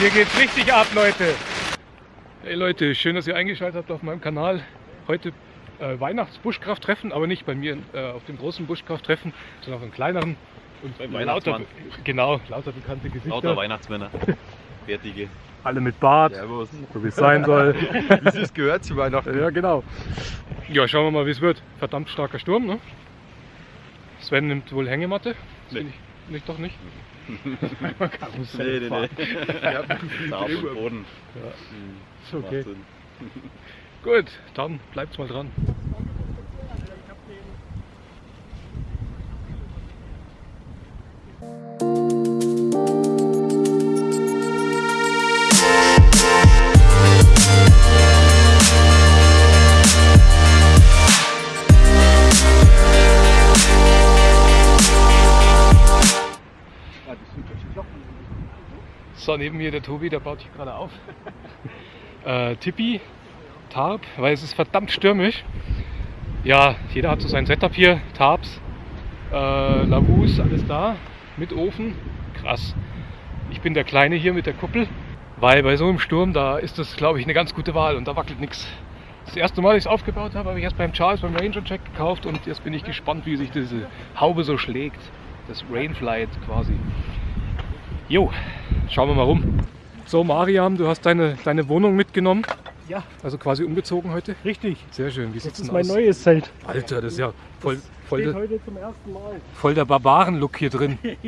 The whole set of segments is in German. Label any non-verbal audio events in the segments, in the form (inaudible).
hier geht's richtig ab, Leute. Hey Leute, schön, dass ihr eingeschaltet habt auf meinem Kanal. Heute äh, Weihnachts-Buschkrafttreffen, aber nicht bei mir äh, auf dem großen Buschkrafttreffen, sondern auf einem kleineren. Und Beim lauter, Weihnachtsmann. genau, lauter bekannte Gesichter. Lauter Weihnachtsmänner. (laughs) Fertige. Alle mit Bart, Servus. so wie es sein soll. (laughs) Wie es gehört zu Weihnachten. ja, genau. Ja, schauen wir mal, wie es wird. Verdammt starker Sturm, ne? Sven nimmt wohl Hängematte. Nee. nicht, doch nicht. Nee, nee, nee. (laughs) Ja, auf dem Boden. Ja, Hm, ist okay. Gut, dann bleibt's mal dran. So, neben mir der Tobi, der baut sich gerade auf. (laughs) äh, Tippi, Tarp, weil es ist verdammt stürmisch. Ja, jeder hat so sein Setup hier, Tarps, äh, Lavus, alles da, mit Ofen. Krass. Ich bin der Kleine hier mit der Kuppel, weil bei so einem Sturm, da ist das, glaube ich, eine ganz gute Wahl und da wackelt nichts. Das erste Mal, dass ich es aufgebaut habe, habe ich erst beim Charles beim Ranger Check gekauft und jetzt bin ich gespannt, wie sich diese Haube so schlägt. Das Rainflight quasi. Jo, schauen wir mal rum. So, Mariam, du hast deine, deine Wohnung mitgenommen. Ja, Also quasi umgezogen heute. richtig. Sehr schön. Wie Das sieht's ist denn mein aus? neues Zelt. Alter, das ist ja voll, voll, Steht der, heute zum ersten Mal. voll der Barbaren-Look hier drin. (laughs)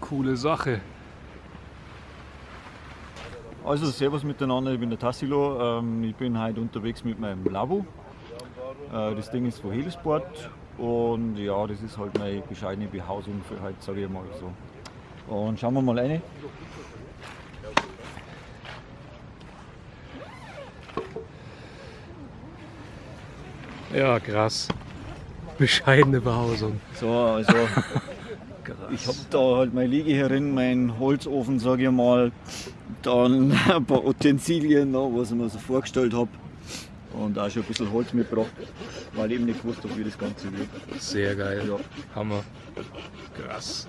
Coole Sache. Also servus miteinander, ich bin der Tassilo. Ähm, ich bin heute unterwegs mit meinem Labo. Äh, das Ding ist von Helisport und ja, das ist halt meine bescheidene Behausung für heute, sage ich mal so. Und schauen wir mal rein. Ja, krass. Bescheidene Behausung. So, also ich habe da halt meine Liege herin, meinen Holzofen, sage ich mal, dann ein paar Utensilien, was ich mir so vorgestellt habe. Und auch schon ein bisschen Holz mitgebracht, weil ich eben nicht gewusst habe, wie das Ganze wird. Sehr geil. Ja. Hammer. Krass.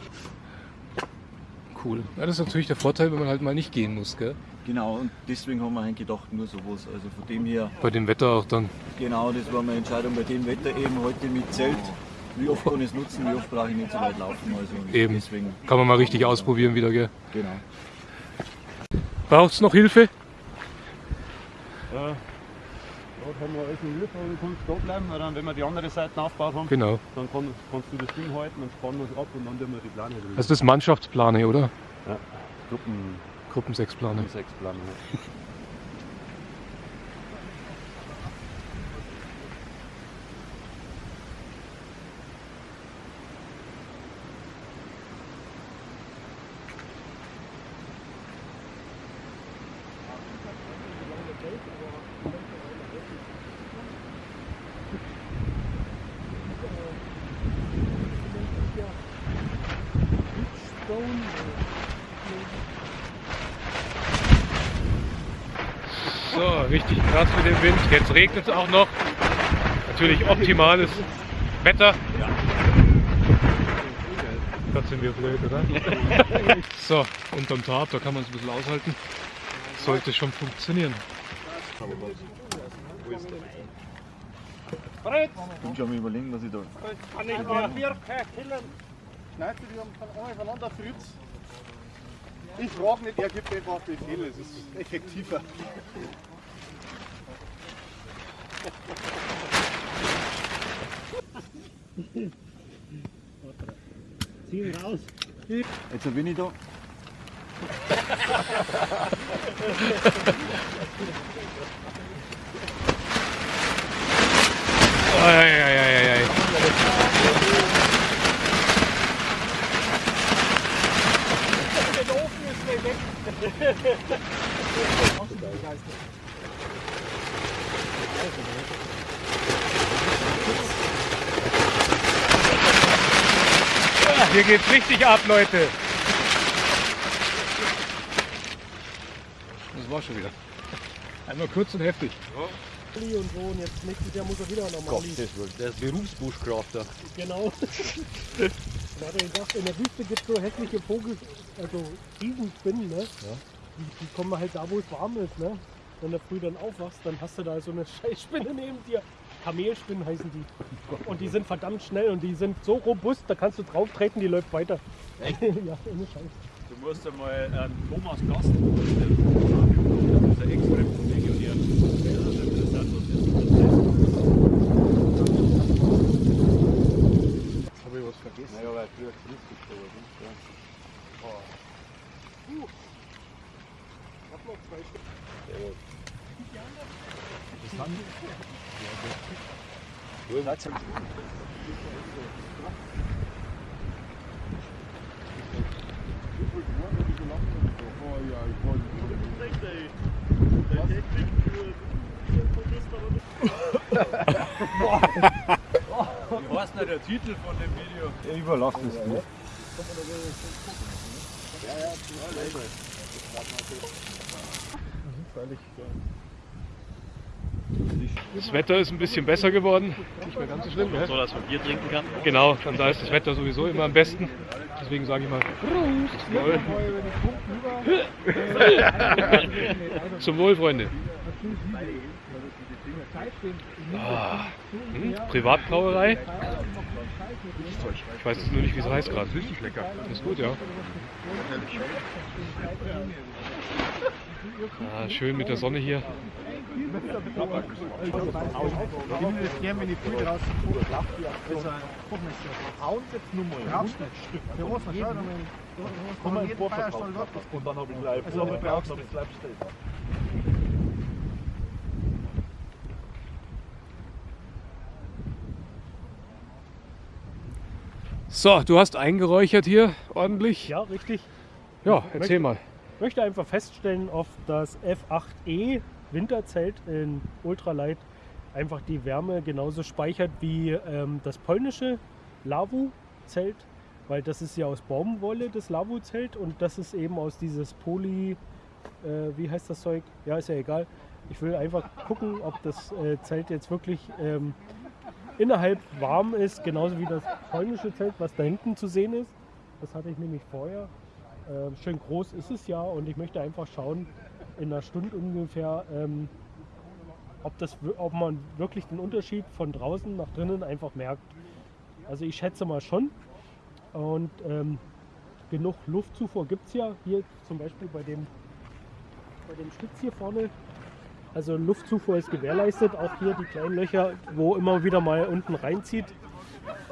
Cool. Ja, das ist natürlich der Vorteil, wenn man halt mal nicht gehen muss, gell? Genau, und deswegen haben wir eigentlich gedacht, nur sowas. Also von dem her, Bei dem Wetter auch dann. genau, das war meine Entscheidung bei dem Wetter eben heute mit Zelt. Wie oft kann ich es nutzen, wie oft brauche ich nicht so weit laufen. Also Eben. deswegen, Kann man mal richtig ausprobieren wieder, gell? genau. Braucht's noch Hilfe? Dort haben wir alles in Hilfe und du kannst da bleiben, weil dann, wenn wir die andere Seite aufgebaut haben, Genau. dann kann, kannst du das Ding halten, dann spannen wir es ab und dann tun wir die Plane drin. Also das ist Mannschaftsplane, oder? Gruppen Gruppen 6 Plane. sechs Ja. So, richtig krass mit dem Wind. Jetzt regnet es auch noch. Natürlich optimales Wetter. Gott sind wir blöd, oder? (laughs) so, unterm Tarp, da kann man es ein bisschen aushalten. Sollte schon funktionieren. Ich bin schon am überlegen, dass ich da. Du die einmal voneinander Fritz? Ich frage nicht, er gibt einfach Befehle, es ist effektiver. Ziehen raus. Jetzt bin ich da. Ei, ei, ei, ei, ei. Hier geht's richtig ab, Leute. Das war schon wieder. Einmal kurz und heftig. Mali und so und jetzt nächstes Jahr muss er wieder nochmal Mali. Der ist Berufsbuschkrafter. Genau. (laughs) Da hat er gesagt, in der Wüste gibt es so hässliche Vogel, also Riesenspinnen, ne? Die, die kommen halt da, wo es warm ist, ne? Wenn du früh dann aufwachst, dann hast du da so eine (laughs) Scheißspinne neben dir. Kamelspinnen heißen die. Und die sind verdammt schnell und die sind so robust, da kannst du drauf treten, die läuft weiter. (laughs) ja, ohne Scheiß. Du musst einmal einen Thomas Gast vorstellen. Das ist ein Ex-Legionär. Das ist interessant, was der so erzählt. Habe ich was vergessen? Naja, weil früher Christus gestorben ist. Ja. Ich hab noch zwei Stück. Wie heißt denn der Titel von dem Video? Ich überlasse es dir. Das Wetter ist ein bisschen besser geworden. Nicht mehr ganz so schlimm. So, dass man Bier trinken kann. Genau, dann da ist das Wetter sowieso immer am besten. Deswegen sage ich mal Prost. (laughs) Zum Wohl, Freunde. Ah, hm, Privatbrauerei. Ich weiß jetzt nur nicht, wie es heißt gerade. Richtig lecker. Ist gut, ja. Ah, schön mit der Sonne hier. Ich ich. Und dann habe ich gleich Also, aber brauchst noch stehen. So, du hast eingeräuchert hier ordentlich. Ja, richtig. Ja, erzähl mal. Ich möchte einfach feststellen, ob das F8E Winterzelt in Ultralight einfach die Wärme genauso speichert wie ähm, das polnische Lavu-Zelt, weil das ist ja aus Baumwolle, das Lavu-Zelt, und das ist eben aus dieses Poly, äh, wie heißt das Zeug? Ja, ist ja egal. Ich will einfach gucken, ob das äh, Zelt jetzt wirklich ähm, innerhalb warm ist, genauso wie das polnische Zelt, was da hinten zu sehen ist. Das hatte ich nämlich vorher. Ähm, schön groß ist es ja und ich möchte einfach schauen, in einer Stunde ungefähr, ähm, ob, das, ob man wirklich den Unterschied von draußen nach drinnen einfach merkt. Also ich schätze mal schon. Und ähm, genug Luftzufuhr gibt es ja hier zum Beispiel bei dem, bei dem Stütz hier vorne. Also Luftzufuhr ist gewährleistet, auch hier die kleinen Löcher, wo immer wieder mal unten reinzieht.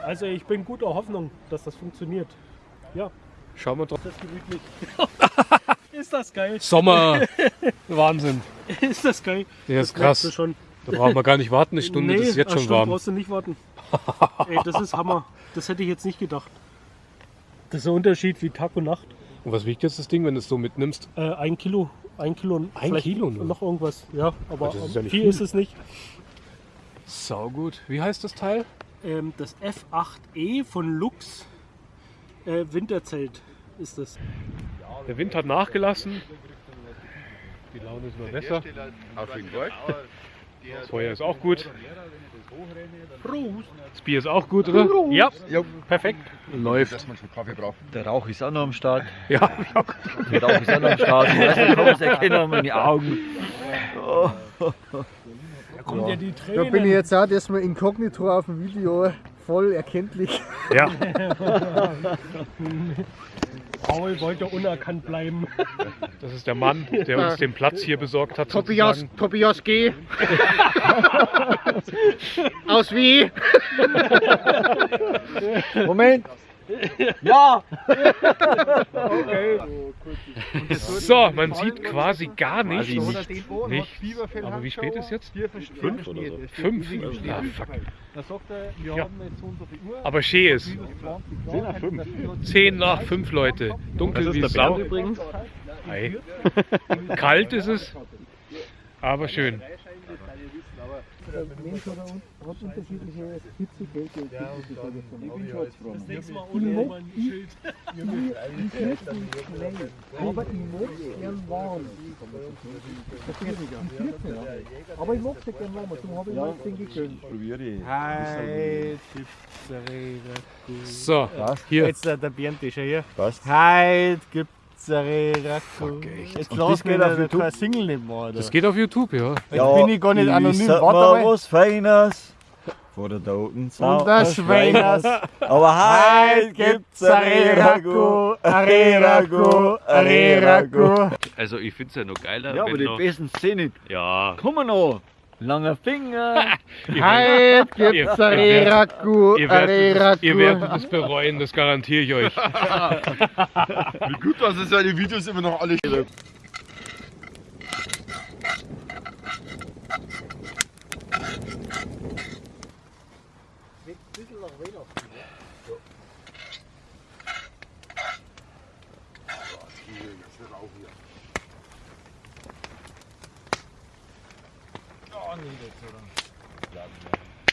Also ich bin guter Hoffnung, dass das funktioniert. Ja, Schauen wir drauf. das ist gemütlich. (laughs) (laughs) ist das geil? Sommer. (laughs) Wahnsinn. Ist das geil? Der Das ist du krass. schon. Da brauchen wir gar nicht warten, eine Stunde, nee, das ist jetzt eine schon Stunde warm. brauchst du nicht warten. Ey, das ist Hammer. Das hätte ich jetzt nicht gedacht. Das ist ein Unterschied wie Tag und Nacht. Und was wiegt jetzt das Ding, wenn du es so mitnimmst? Äh, ein Kilo, ein Kilo und Ein vielleicht Kilo nur? noch irgendwas. Ja, aber Das ist ja viel viel. ist es nicht. Sau gut. Wie heißt das Teil? Ähm, das F8E von Lux äh, Winterzelt ist das. Der Wind hat nachgelassen. Die Laune ist immer besser. Auf jeden Fall. Das Feuer ist auch gut. Das Bier ist auch gut, oder? Ja, perfekt. Läuft. Dass man schon Kaffee braucht. Der Rauch ist auch noch am Start. Ja, Der Rauch ist auch noch am Start. Ich kann es erkennen, meine Augen. Da kommen ja die Da bin ich jetzt auch erstmal inkognito auf dem Video voll erkenntlich. ja. (laughs) Paul wollte unerkannt bleiben. Das ist der Mann, der uns den Platz hier besorgt hat. Tobias, sozusagen. Tobias G. (laughs) Aus wie? (laughs) Moment! (laughs) Ja! So, man sieht quasi gar nichts. Quasi Nicht. Aber wie spät ist jetzt? Fünf oder so. Fünf? Ah, fuck. Da sagt er, wir Ja. viel Uhr. Aber schön ist. 10 nach 5. Zehn nach fünf Leute. Dunkel wie Sau. übrigens. Ei. (laughs) Kalt ist es, aber schön. Mensch hat, hat unterschiedliche Hitzekälte und Ich bin Schatzfrau. Nächstes Mal Ich ohne mag- mein Schild. Ich, (laughs) möchte nicht schnell, aber ich mag es gern warm. Verstehst du? Ich friere nicht, ja. Aber ich mag es gern warm, darum habe ich mir das Ding gegönnt. Probier ich. Gibt's eine Reraku. So, hier. Jetzt äh, der Bernd ist ja hier. Passt. Heute gibt's eine Reraku. Jetzt lass das mich geht auf nicht YouTube? kein Single nicht mehr, Alter. Das geht auf YouTube, ja. Jetzt bin ich gar nicht anonym. Ich Warte mal mal. was Feines. Vor der toten Sau. Und der Schweiners. Aber Heute gibt's Reraku. Eine Reraku. Also ich finde es ja noch geiler, Ja, aber wenn die noch, besten Szenen. ja, Kommen noch. Langer Finger. Heute gibt's eine Reraku. Ihr werdet, es, ihr werdet es bereuen, das garantiere ich euch. (laughs) Wie gut, dass es seine Videos immer noch alle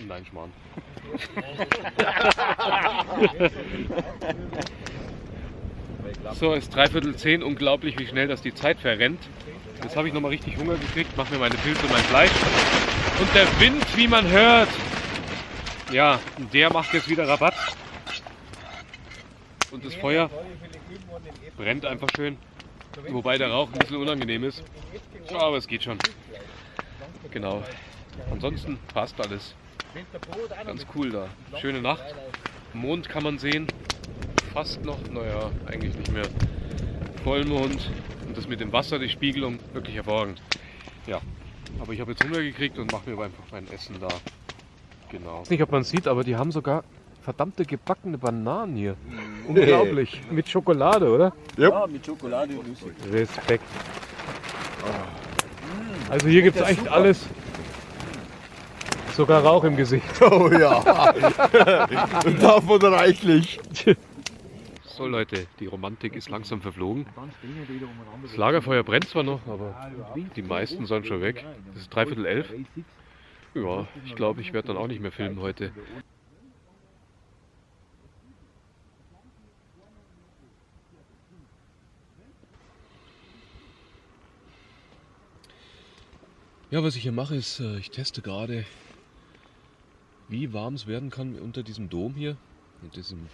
Nein, Schmarrn. (laughs) So, es ist dreiviertel zehn. Unglaublich, wie schnell das die Zeit verrennt. Jetzt habe ich nochmal richtig Hunger gekriegt, mache mir meine Pilze und mein Fleisch. Und der Wind, wie man hört, ja, der macht jetzt wieder Rabatt. Und das Feuer brennt einfach schön. Wobei der Rauch ein bisschen unangenehm ist. Aber es geht schon. Genau. Ansonsten passt alles. Ganz cool da. Schöne Nacht. Mond kann man sehen. Fast noch, naja, eigentlich nicht mehr. Vollmond. Und das mit dem Wasser, die Spiegelung, wirklich hervorragend. Ja, aber ich habe jetzt Hunger gekriegt und mache mir einfach mein Essen da. Genau. Ich weiß nicht, ob man sieht, aber die haben sogar verdammte gebackene Bananen hier. Unglaublich. Mit Schokolade, oder? Ja, mit Schokolade. Respekt. Also hier gibt es echt alles. Sogar Rauch im Gesicht. (laughs) Oh ja. und davon reichlich. So Leute, die Romantik ist langsam verflogen. Das Lagerfeuer brennt zwar noch, aber die meisten sind schon weg. Es ist dreiviertel elf. Ja, ich glaube, ich werde dann auch nicht mehr filmen heute. Ja, was ich hier mache, ist, äh, ich teste gerade, wie warm es werden kann unter diesem Dom hier, mit diesem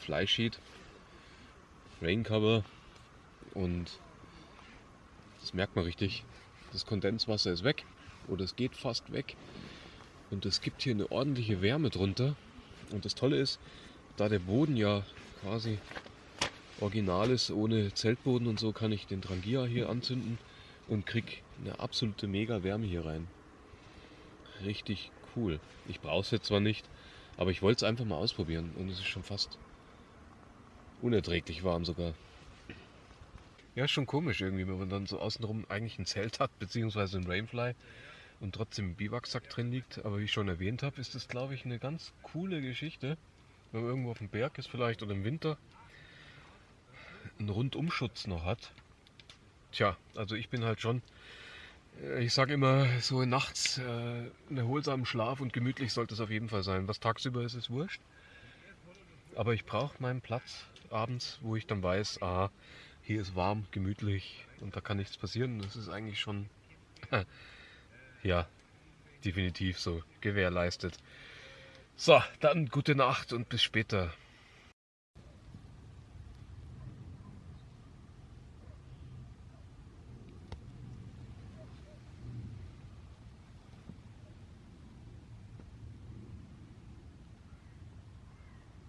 Flysheet, Raincover und das merkt man richtig. Das Kondenswasser ist weg oder es geht fast weg und es gibt hier eine ordentliche Wärme drunter. Und das Tolle ist, da der Boden ja quasi original ist, ohne Zeltboden und so, kann ich den Drangia hier anzünden und krieg eine absolute mega Wärme hier rein. Richtig cool. Ich brauche es jetzt zwar nicht, aber ich wollte es einfach mal ausprobieren und es ist schon fast unerträglich warm sogar. Ja, ist schon komisch irgendwie, wenn man dann so außenrum eigentlich ein Zelt hat, beziehungsweise ein Rainfly und trotzdem ein Biwaksack drin liegt. Aber wie ich schon erwähnt habe, ist das, glaube ich, eine ganz coole Geschichte, wenn man irgendwo auf dem Berg ist vielleicht oder im Winter einen Rundumschutz noch hat. Tja, also ich bin halt schon, äh, ich sage immer, so nachts äh, erholsamen Schlaf und gemütlich sollte es auf jeden Fall sein. Was tagsüber ist, ist wurscht. Aber ich brauche meinen Platz abends, wo ich dann weiß, ah, hier ist warm, gemütlich und da kann nichts passieren. Das ist eigentlich schon, (laughs) ja, definitiv so gewährleistet. So, dann gute Nacht und bis später.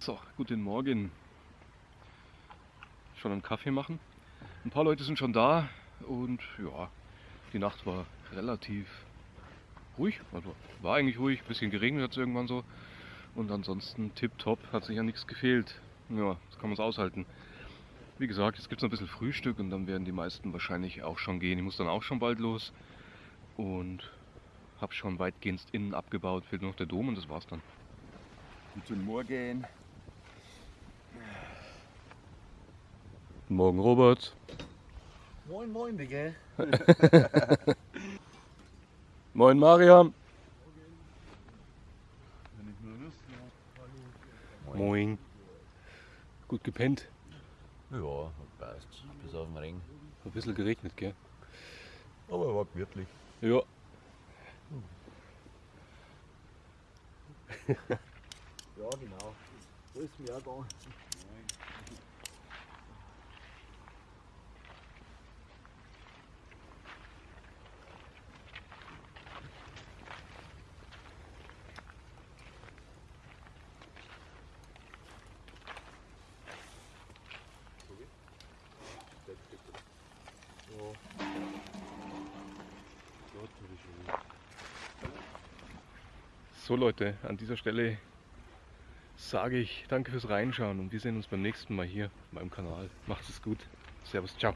So, guten Morgen. Schon einen Kaffee machen. Ein paar Leute sind schon da und ja, die Nacht war relativ ruhig. Also war eigentlich ruhig, bisschen geregnet hat es irgendwann so. Und ansonsten tipptopp, hat sich ja nichts gefehlt. Ja, das kann man es aushalten. Wie gesagt, jetzt gibt es noch ein bisschen Frühstück und dann werden die meisten wahrscheinlich auch schon gehen. Ich muss dann auch schon bald los und habe schon weitgehend innen abgebaut. Fehlt nur noch der Dom und das war's dann. Guten Morgen. Guten Morgen, Robert. Moin, moin, Digga. (laughs) moin, Mariam. Moin. Gut gepennt? Ja, passt. Bis auf den Ring. Ein bisschen geregnet, gell? Aber war gemütlich. Ja. ja, genau. So ist mir auch da. So Leute, an dieser Stelle sage ich danke fürs Reinschauen und wir sehen uns beim nächsten Mal hier auf meinem Kanal. Macht es gut. Servus, ciao.